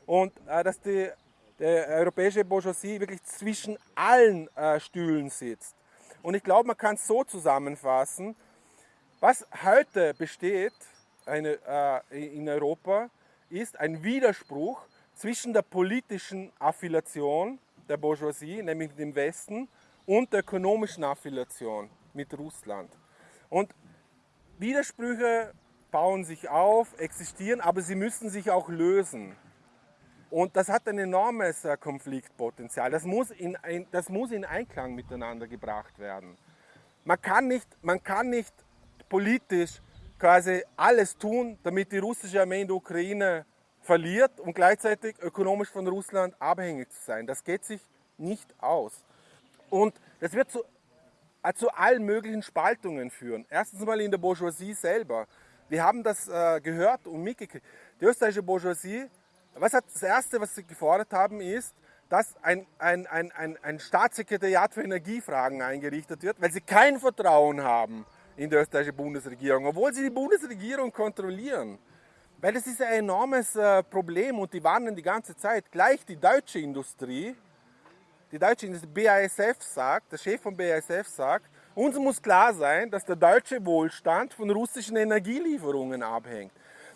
und äh, dass die, die europäische Bourgeoisie wirklich zwischen allen äh, Stühlen sitzt. Und ich glaube, man kann es so zusammenfassen, was heute besteht eine, äh, in Europa, ist ein Widerspruch zwischen der politischen Affiliation der Bourgeoisie, nämlich dem Westen, und der ökonomischen Affiliation mit Russland. Und Widersprüche bauen sich auf, existieren, aber sie müssen sich auch lösen. Und das hat ein enormes äh, Konfliktpotenzial. Das muss, in das muss in Einklang miteinander gebracht werden. Man kann nicht, man kann nicht politisch quasi alles tun, damit die russische Armee in der Ukraine verliert und gleichzeitig ökonomisch von Russland abhängig zu sein. Das geht sich nicht aus. Und das wird zu, äh, zu allen möglichen Spaltungen führen. Erstens mal in der Bourgeoisie selber. Wir haben das äh, gehört und mitgekriegt. Die österreichische Bourgeoisie was hat das Erste, was sie gefordert haben, ist, dass ein, ein, ein, ein, ein Staatssekretariat für Energiefragen eingerichtet wird, weil sie kein Vertrauen haben in die österreichische Bundesregierung, obwohl sie die Bundesregierung kontrollieren. Weil das ist ein enormes äh, Problem und die warnen die ganze Zeit. Gleich die deutsche Industrie, die deutsche Industrie, BASF sagt, der Chef von BASF sagt, uns muss klar sein, dass der deutsche Wohlstand von russischen Energielieferungen abhängt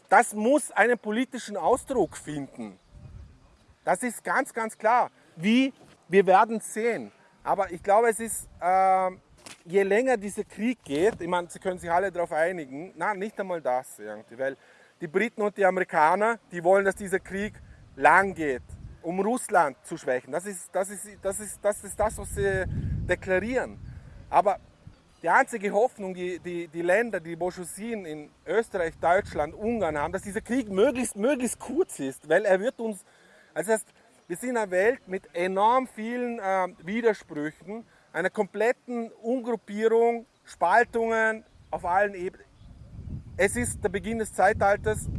das muss einen politischen Ausdruck finden. Das ist ganz, ganz klar. Wie? Wir werden sehen. Aber ich glaube, es ist, äh, je länger dieser Krieg geht, ich meine, Sie können sich alle darauf einigen, nein, nicht einmal das irgendwie, weil die Briten und die Amerikaner, die wollen, dass dieser Krieg lang geht, um Russland zu schwächen. Das ist das, ist, das, ist, das, ist das was sie deklarieren. Aber die einzige Hoffnung, die, die, die Länder, die Bourgeoisien in Österreich, Deutschland, Ungarn haben, dass dieser Krieg möglichst, möglichst kurz ist, weil er wird uns, also das heißt, wir sind in einer Welt mit enorm vielen äh, Widersprüchen, einer kompletten Ungruppierung, Spaltungen auf allen Ebenen. Es ist der Beginn des Zeitalters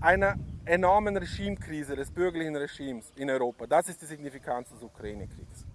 einer enormen Regimekrise, des bürgerlichen Regimes in Europa. Das ist die Signifikanz des Ukraine-Kriegs.